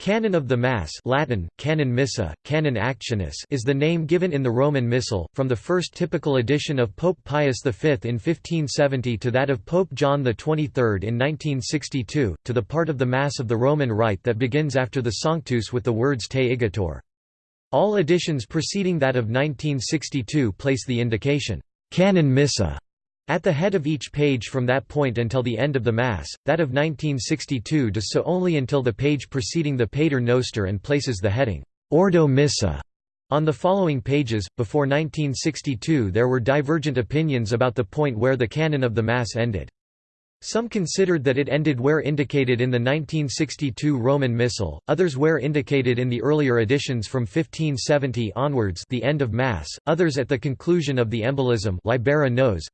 Canon of the Mass Latin, canon missa, canon actionis is the name given in the Roman Missal, from the first typical edition of Pope Pius V in 1570 to that of Pope John XXIII in 1962, to the part of the Mass of the Roman Rite that begins after the Sanctus with the words Te igitur. All editions preceding that of 1962 place the indication, canon missa at the head of each page from that point until the end of the Mass, that of 1962 does so only until the page preceding the Pater Noster and places the heading, Ordo Missa, on the following pages. Before 1962 there were divergent opinions about the point where the canon of the Mass ended. Some considered that it ended where indicated in the 1962 Roman Missal, others where indicated in the earlier editions from 1570 onwards the end of Mass, others at the conclusion of the embolism Libera Nos,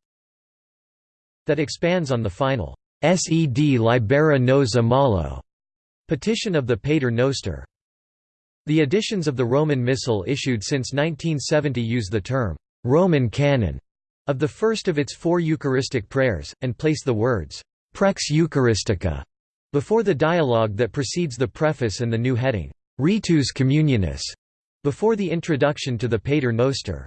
that expands on the final Sed Libera Nos a malo petition of the Pater Noster. The editions of the Roman Missal issued since 1970 use the term Roman canon of the first of its four Eucharistic prayers, and place the words Prex Eucharistica before the dialogue that precedes the preface and the new heading Ritus Communionis before the introduction to the Pater Noster.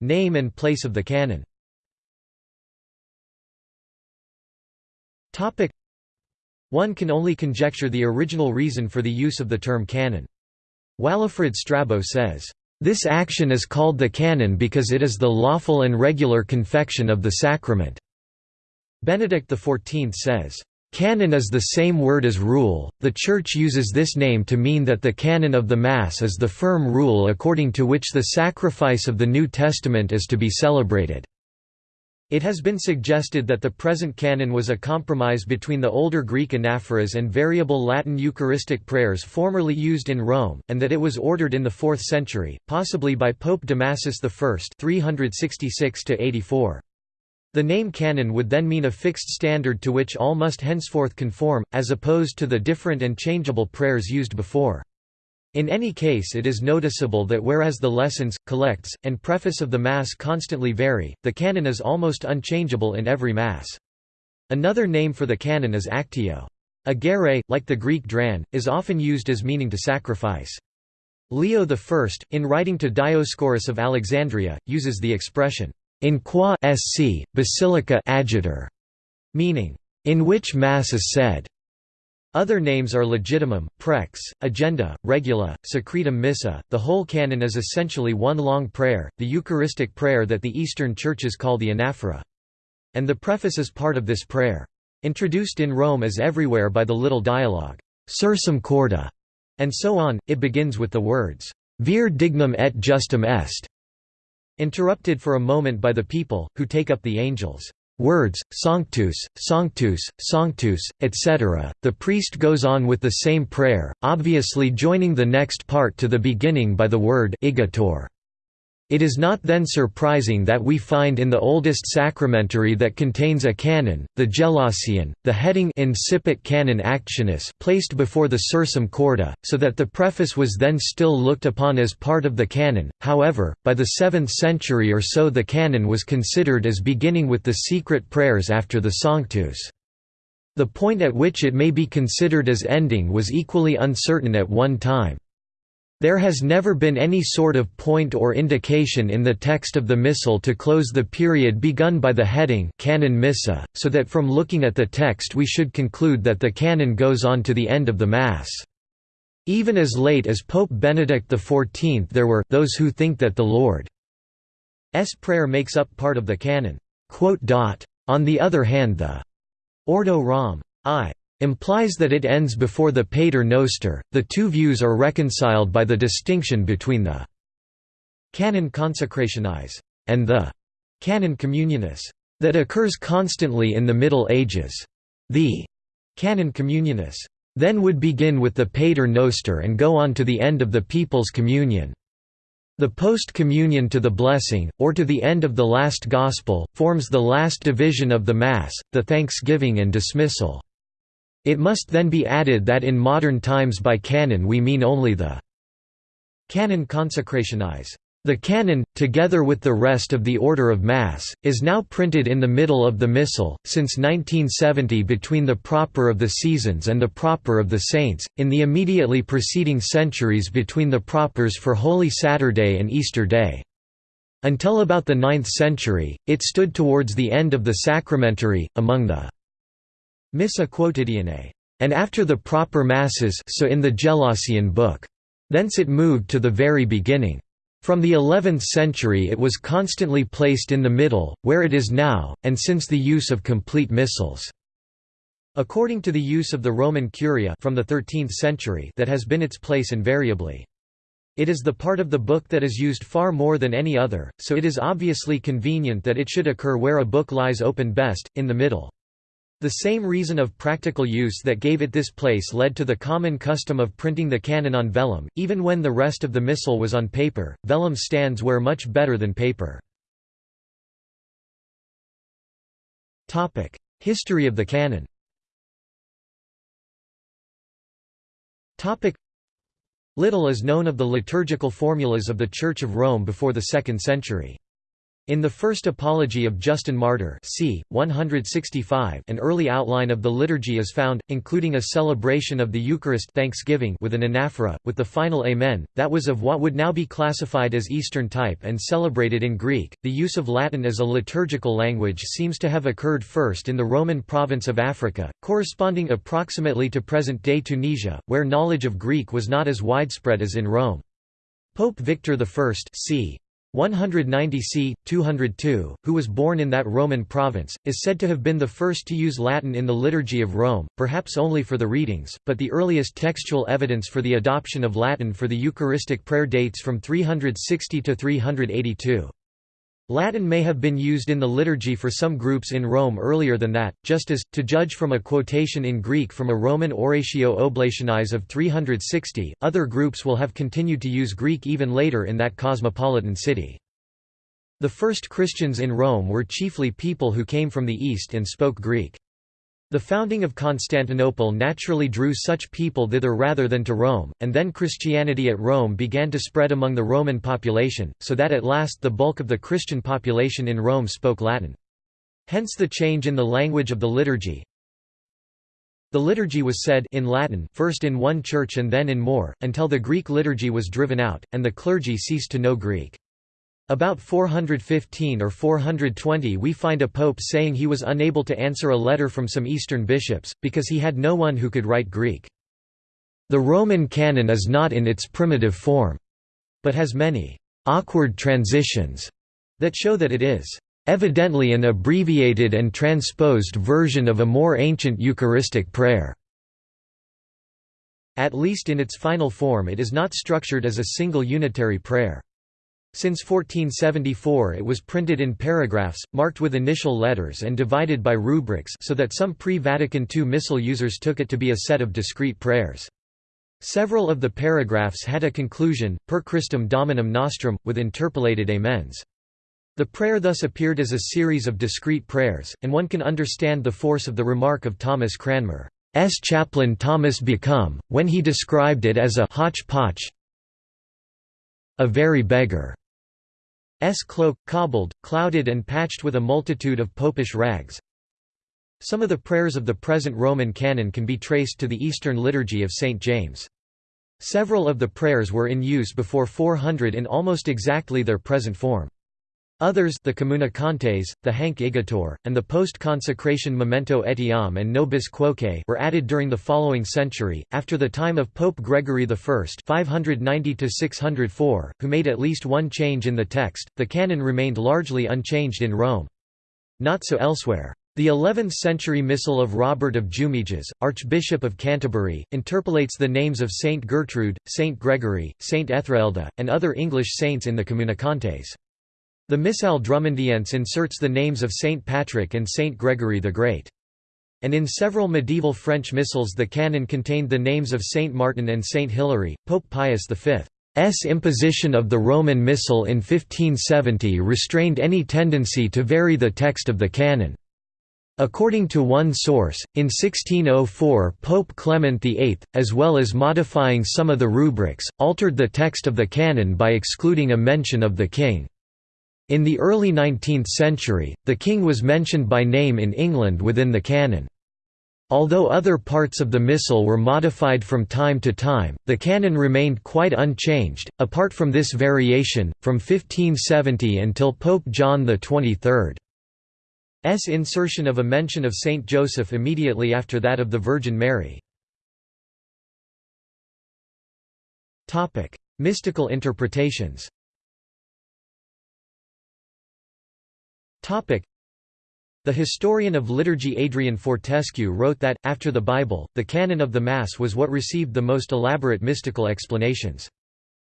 Name and place of the canon One can only conjecture the original reason for the use of the term canon. Walafrid Strabo says, "...this action is called the canon because it is the lawful and regular confection of the sacrament." Benedict XIV says, Canon is the same word as rule, the Church uses this name to mean that the canon of the Mass is the firm rule according to which the sacrifice of the New Testament is to be celebrated. It has been suggested that the present canon was a compromise between the older Greek anaphoras and variable Latin Eucharistic prayers formerly used in Rome, and that it was ordered in the 4th century, possibly by Pope Damasus I 366 -84. The name canon would then mean a fixed standard to which all must henceforth conform, as opposed to the different and changeable prayers used before. In any case it is noticeable that whereas the lessons, collects, and preface of the Mass constantly vary, the canon is almost unchangeable in every Mass. Another name for the canon is actio. Agere, like the Greek dran, is often used as meaning to sacrifice. Leo I, in writing to Dioscorus of Alexandria, uses the expression, in qua sc, basilica agebatur, meaning, in which Mass is said. Other names are legitimum, prex, agenda, regula, secretum missa. The whole canon is essentially one long prayer, the Eucharistic prayer that the Eastern churches call the anaphora. And the preface is part of this prayer. Introduced in Rome as everywhere by the little dialogue, Sursum corda, and so on, it begins with the words, Vere dignum et justum est, interrupted for a moment by the people, who take up the angels' words, Sanctus, Sanctus, Sanctus, etc. The priest goes on with the same prayer, obviously joining the next part to the beginning by the word igitur. It is not then surprising that we find in the oldest sacramentary that contains a canon, the Gelasian, the heading Incipit Canon Actionis placed before the Sursum Corda, so that the preface was then still looked upon as part of the canon. However, by the 7th century or so the canon was considered as beginning with the secret prayers after the Sanctus. The point at which it may be considered as ending was equally uncertain at one time. There has never been any sort of point or indication in the text of the Missal to close the period begun by the heading canon missa, so that from looking at the text we should conclude that the canon goes on to the end of the Mass. Even as late as Pope Benedict XIV there were those who think that the Lord's Prayer makes up part of the canon. On the other hand the Ordo Rom. I implies that it ends before the Pater Noster. The two views are reconciled by the distinction between the canon consecrationis and the canon communionis that occurs constantly in the Middle Ages. The canon communionis then would begin with the Pater Noster and go on to the end of the people's communion. The post-communion to the blessing, or to the end of the last Gospel, forms the last division of the Mass, the thanksgiving and dismissal. It must then be added that in modern times by canon we mean only the canon consecrationis The canon, together with the rest of the Order of Mass, is now printed in the middle of the Missal, since 1970 between the Proper of the Seasons and the Proper of the Saints, in the immediately preceding centuries between the Propers for Holy Saturday and Easter Day. Until about the 9th century, it stood towards the end of the sacramentary, among the Missa quotidianae, and after the proper Masses so in the Gelasian book. Thence it moved to the very beginning. From the 11th century it was constantly placed in the middle, where it is now, and since the use of complete missals. According to the use of the Roman Curia from the 13th century that has been its place invariably. It is the part of the book that is used far more than any other, so it is obviously convenient that it should occur where a book lies open best, in the middle. The same reason of practical use that gave it this place led to the common custom of printing the canon on vellum, even when the rest of the missal was on paper. Vellum stands wear much better than paper. Topic: History of the canon. Topic: Little is known of the liturgical formulas of the Church of Rome before the 2nd century. In the first Apology of Justin Martyr c. 165 an early outline of the liturgy is found, including a celebration of the Eucharist thanksgiving with an anaphora, with the final Amen, that was of what would now be classified as Eastern type and celebrated in Greek. The use of Latin as a liturgical language seems to have occurred first in the Roman province of Africa, corresponding approximately to present-day Tunisia, where knowledge of Greek was not as widespread as in Rome. Pope Victor I c. 190 c. 202, who was born in that Roman province, is said to have been the first to use Latin in the Liturgy of Rome, perhaps only for the readings, but the earliest textual evidence for the adoption of Latin for the Eucharistic prayer dates from 360 to 382. Latin may have been used in the liturgy for some groups in Rome earlier than that, just as, to judge from a quotation in Greek from a Roman Oratio Oblationis of 360, other groups will have continued to use Greek even later in that cosmopolitan city. The first Christians in Rome were chiefly people who came from the East and spoke Greek. The founding of Constantinople naturally drew such people thither rather than to Rome, and then Christianity at Rome began to spread among the Roman population, so that at last the bulk of the Christian population in Rome spoke Latin. Hence the change in the language of the liturgy. The liturgy was said in Latin first in one church and then in more, until the Greek liturgy was driven out, and the clergy ceased to know Greek. About 415 or 420 we find a pope saying he was unable to answer a letter from some Eastern bishops, because he had no one who could write Greek. The Roman canon is not in its primitive form, but has many awkward transitions that show that it is evidently an abbreviated and transposed version of a more ancient Eucharistic prayer. At least in its final form it is not structured as a single unitary prayer. Since 1474 it was printed in paragraphs, marked with initial letters and divided by rubrics so that some pre-Vatican II Missal users took it to be a set of discrete prayers. Several of the paragraphs had a conclusion, per Christum Dominum Nostrum, with interpolated amens. The prayer thus appeared as a series of discrete prayers, and one can understand the force of the remark of Thomas Cranmer's chaplain Thomas Becon, when he described it as a hodgepodge a very beggar S cloak, cobbled, clouded and patched with a multitude of popish rags. Some of the prayers of the present Roman canon can be traced to the Eastern liturgy of St. James. Several of the prayers were in use before 400 in almost exactly their present form. Others the Communicantes, the Hanc Igitur, and the post-consecration Memento Etiam and Nobis Quoque were added during the following century, after the time of Pope Gregory I 590 who made at least one change in the text, the canon remained largely unchanged in Rome. Not so elsewhere. The 11th-century Missal of Robert of Jumiges, Archbishop of Canterbury, interpolates the names of Saint Gertrude, Saint Gregory, Saint Etheldreda, and other English saints in the Communicantes. The Missal Drummondiense inserts the names of Saint Patrick and Saint Gregory the Great. And in several medieval French missals the canon contained the names of Saint Martin and Saint Hilary. Pope Pius V's imposition of the Roman Missal in 1570 restrained any tendency to vary the text of the canon. According to one source, in 1604 Pope Clement VIII, as well as modifying some of the rubrics, altered the text of the canon by excluding a mention of the king. In the early 19th century, the king was mentioned by name in England within the canon. Although other parts of the Missal were modified from time to time, the canon remained quite unchanged, apart from this variation, from 1570 until Pope John XXIII. S insertion of a mention of Saint Joseph immediately after that of the Virgin Mary. Mystical interpretations the historian of liturgy Adrian Fortescue wrote that, after the Bible, the canon of the Mass was what received the most elaborate mystical explanations.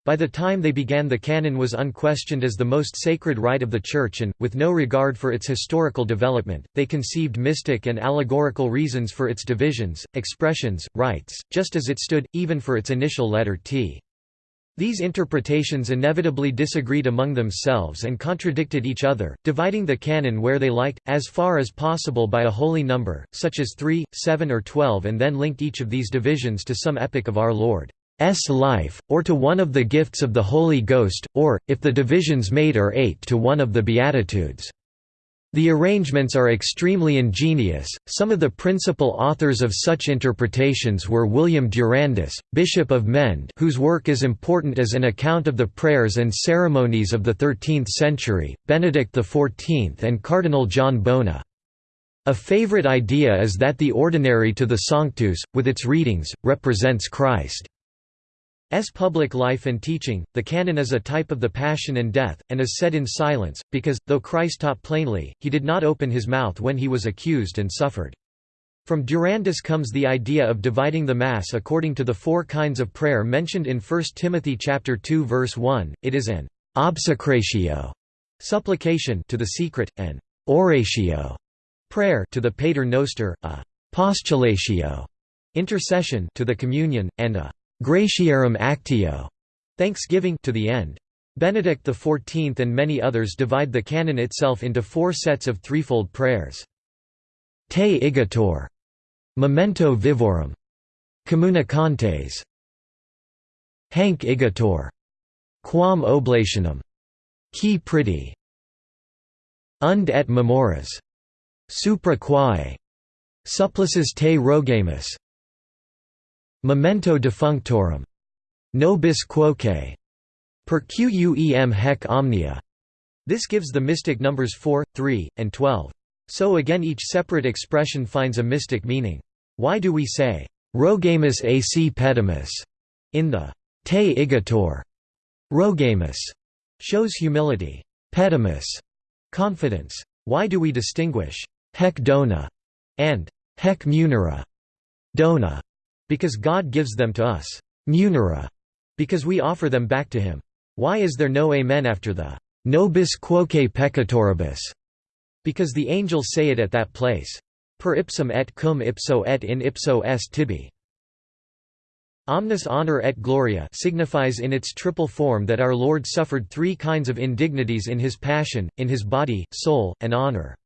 By the time they began the canon was unquestioned as the most sacred rite of the Church and, with no regard for its historical development, they conceived mystic and allegorical reasons for its divisions, expressions, rites, just as it stood, even for its initial letter T. These interpretations inevitably disagreed among themselves and contradicted each other, dividing the canon where they liked, as far as possible by a holy number, such as 3, 7 or 12 and then linked each of these divisions to some epic of our Lord's life, or to one of the gifts of the Holy Ghost, or, if the divisions made are eight to one of the Beatitudes. The arrangements are extremely ingenious. Some of the principal authors of such interpretations were William Durandus, Bishop of Mende, whose work is important as an account of the prayers and ceremonies of the 13th century, Benedict XIV, and Cardinal John Bona. A favorite idea is that the ordinary to the Sanctus, with its readings, represents Christ. S public life and teaching, the canon is a type of the Passion and Death, and is said in silence, because, though Christ taught plainly, he did not open his mouth when he was accused and suffered. From Durandus comes the idea of dividing the Mass according to the four kinds of prayer mentioned in 1 Timothy 2 verse 1, it is an obsecratio supplication to the secret, an oratio prayer to the pater noster, a postulatio intercession to the communion, and a Gratiarum Actio, Thanksgiving to the end. Benedict XIV and many others divide the canon itself into four sets of threefold prayers. Te igitur, Memento vivorum, Communicantes, Hanc igitur, Quam oblationem, Qui pridie, Unde et memores, Supra quae, Supplices te rogamus, Memento defunctorum. Nobis quoque. Per quem hec omnia. This gives the mystic numbers 4, 3, and 12. So again each separate expression finds a mystic meaning. Why do we say, rogamus ac petimus, in the te igitur? Rogamus shows humility. Petimus, confidence. Why do we distinguish hec dona and hec munera? Dona because God gives them to us. Munera. Because we offer them back to him. Why is there no Amen after the Nobis quoque peccatoribus? Because the angels say it at that place. Per ipsum et cum ipso et in ipso est tibi. Omnis honor et gloria signifies in its triple form that our Lord suffered three kinds of indignities in his passion, in his body, soul, and honor.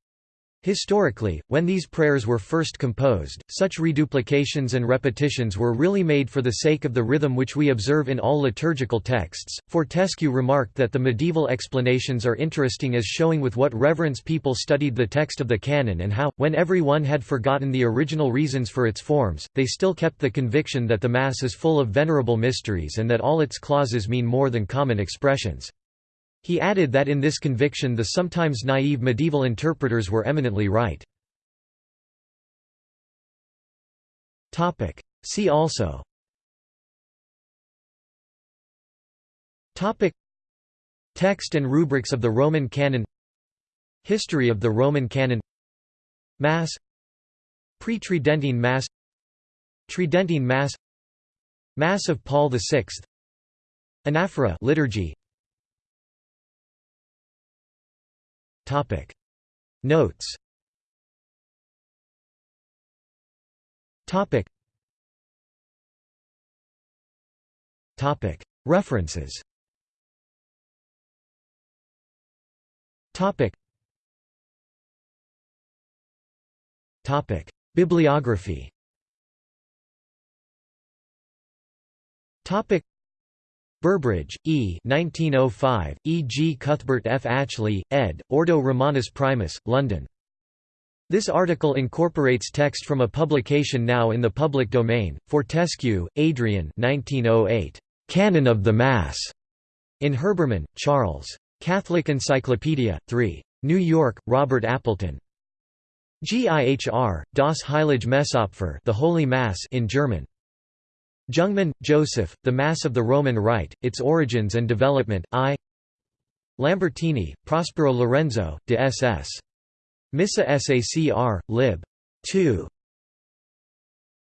Historically, when these prayers were first composed, such reduplications and repetitions were really made for the sake of the rhythm which we observe in all liturgical texts. Fortescue remarked that the medieval explanations are interesting as showing with what reverence people studied the text of the canon and how, when everyone had forgotten the original reasons for its forms, they still kept the conviction that the Mass is full of venerable mysteries and that all its clauses mean more than common expressions. He added that in this conviction the sometimes naive medieval interpreters were eminently right. See also. Topic. Text and rubrics of the Roman canon. History of the Roman canon. Mass. Pre-Tridentine Mass. Tridentine Mass. Mass of Paul VI Anaphora liturgy Topic. Notes. Topic. Topic. References. Topic. Bibliography Burbridge, E. 1905, E. G. Cuthbert F. Atchley, ed., Ordo Romanus Primus, London. This article incorporates text from a publication now in the public domain, Fortescue, Adrian 1908, "'Canon of the Mass' in Herbermann, Charles. Catholic Encyclopedia, 3. New York, Robert Appleton. GIHR, Das Heilige Messopfer the Holy Mass in German. Jungmann, Joseph, The Mass of the Roman Rite, Its Origins and Development, I Lambertini, Prospero Lorenzo, de SS. Missa Sacr. lib. 2.